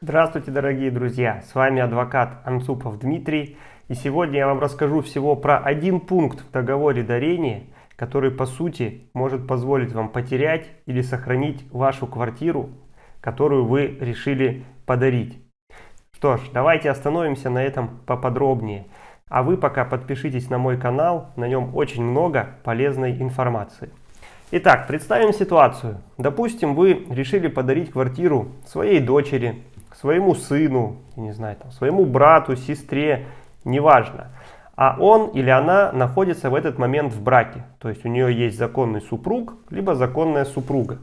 Здравствуйте, дорогие друзья! С вами адвокат Анцупов Дмитрий. И сегодня я вам расскажу всего про один пункт в договоре дарения, который по сути может позволить вам потерять или сохранить вашу квартиру, которую вы решили подарить. Что ж, давайте остановимся на этом поподробнее. А вы пока подпишитесь на мой канал, на нем очень много полезной информации. Итак, представим ситуацию. Допустим, вы решили подарить квартиру своей дочери, своему сыну, не знаю, там, своему брату, сестре, неважно. А он или она находится в этот момент в браке. То есть у нее есть законный супруг, либо законная супруга.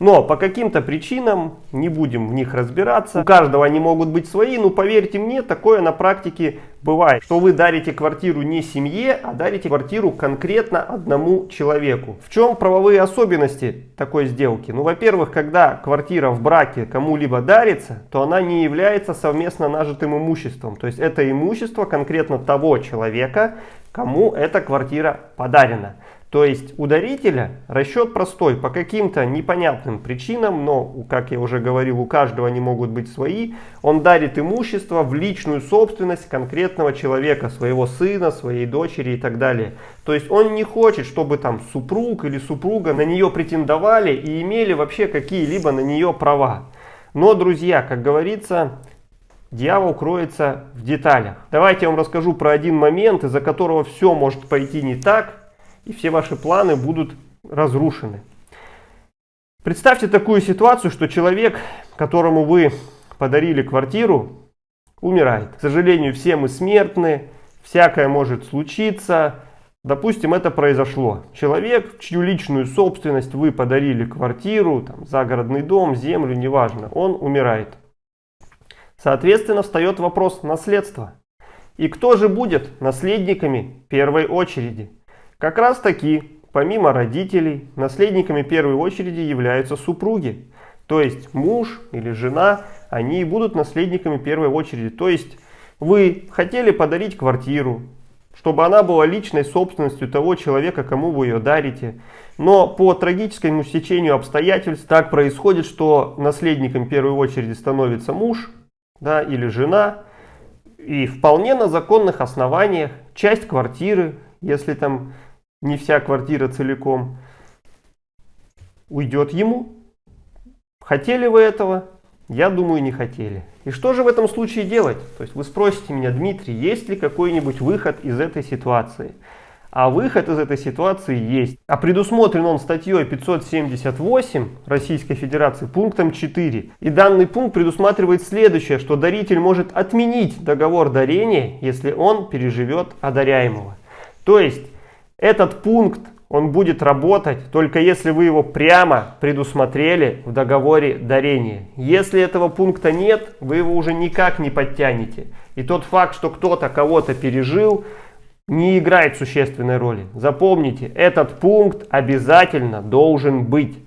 Но по каким-то причинам, не будем в них разбираться, у каждого они могут быть свои, но поверьте мне, такое на практике бывает, что вы дарите квартиру не семье, а дарите квартиру конкретно одному человеку. В чем правовые особенности такой сделки? Ну, во-первых, когда квартира в браке кому-либо дарится, то она не является совместно нажитым имуществом. То есть это имущество конкретно того человека, кому эта квартира подарена. То есть у дарителя расчет простой, по каким-то непонятным причинам, но, как я уже говорил, у каждого они могут быть свои, он дарит имущество в личную собственность конкретного человека, своего сына, своей дочери и так далее. То есть он не хочет, чтобы там супруг или супруга на нее претендовали и имели вообще какие-либо на нее права. Но, друзья, как говорится, Дьявол кроется в деталях. Давайте я вам расскажу про один момент, из-за которого все может пойти не так, и все ваши планы будут разрушены. Представьте такую ситуацию, что человек, которому вы подарили квартиру, умирает. К сожалению, все мы смертны, всякое может случиться. Допустим, это произошло. Человек, чью личную собственность вы подарили квартиру, там, загородный дом, землю, неважно, он умирает. Соответственно, встает вопрос наследства. И кто же будет наследниками первой очереди? Как раз таки, помимо родителей, наследниками первой очереди являются супруги. То есть муж или жена, они будут наследниками первой очереди. То есть вы хотели подарить квартиру, чтобы она была личной собственностью того человека, кому вы ее дарите. Но по трагическому стечению обстоятельств так происходит, что наследником первой очереди становится муж да, или жена. И вполне на законных основаниях часть квартиры, если там не вся квартира целиком, уйдет ему. Хотели вы этого? Я думаю, не хотели. И что же в этом случае делать? То есть вы спросите меня, Дмитрий, есть ли какой-нибудь выход из этой ситуации? А выход из этой ситуации есть. А предусмотрен он статьей 578 Российской Федерации пунктом 4. И данный пункт предусматривает следующее, что даритель может отменить договор дарения, если он переживет одаряемого. То есть этот пункт, он будет работать только если вы его прямо предусмотрели в договоре дарения. Если этого пункта нет, вы его уже никак не подтянете. И тот факт, что кто-то кого-то пережил, не играет существенной роли. Запомните, этот пункт обязательно должен быть.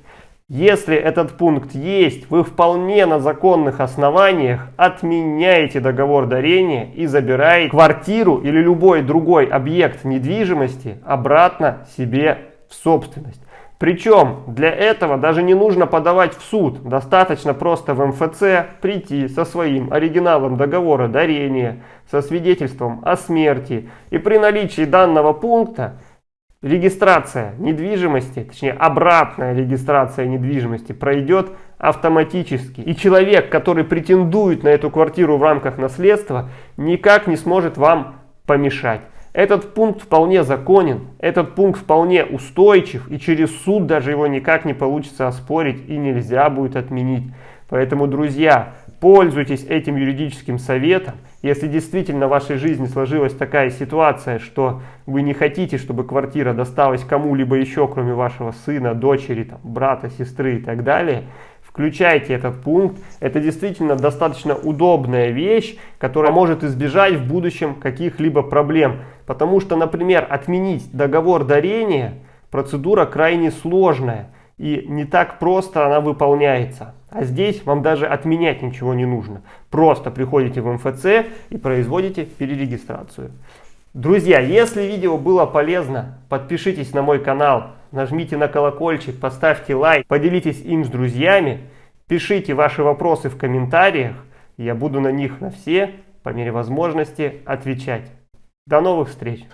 Если этот пункт есть, вы вполне на законных основаниях отменяете договор дарения и забираете квартиру или любой другой объект недвижимости обратно себе в собственность. Причем для этого даже не нужно подавать в суд, достаточно просто в МФЦ прийти со своим оригиналом договора дарения, со свидетельством о смерти и при наличии данного пункта регистрация недвижимости, точнее обратная регистрация недвижимости пройдет автоматически. И человек, который претендует на эту квартиру в рамках наследства, никак не сможет вам помешать. Этот пункт вполне законен, этот пункт вполне устойчив, и через суд даже его никак не получится оспорить и нельзя будет отменить. Поэтому, друзья, пользуйтесь этим юридическим советом. Если действительно в вашей жизни сложилась такая ситуация, что вы не хотите, чтобы квартира досталась кому-либо еще, кроме вашего сына, дочери, там, брата, сестры и так далее, включайте этот пункт. Это действительно достаточно удобная вещь, которая может избежать в будущем каких-либо проблем. Потому что, например, отменить договор дарения процедура крайне сложная и не так просто она выполняется. А здесь вам даже отменять ничего не нужно. Просто приходите в МФЦ и производите перерегистрацию. Друзья, если видео было полезно, подпишитесь на мой канал, нажмите на колокольчик, поставьте лайк, поделитесь им с друзьями, пишите ваши вопросы в комментариях. Я буду на них на все, по мере возможности, отвечать. До новых встреч!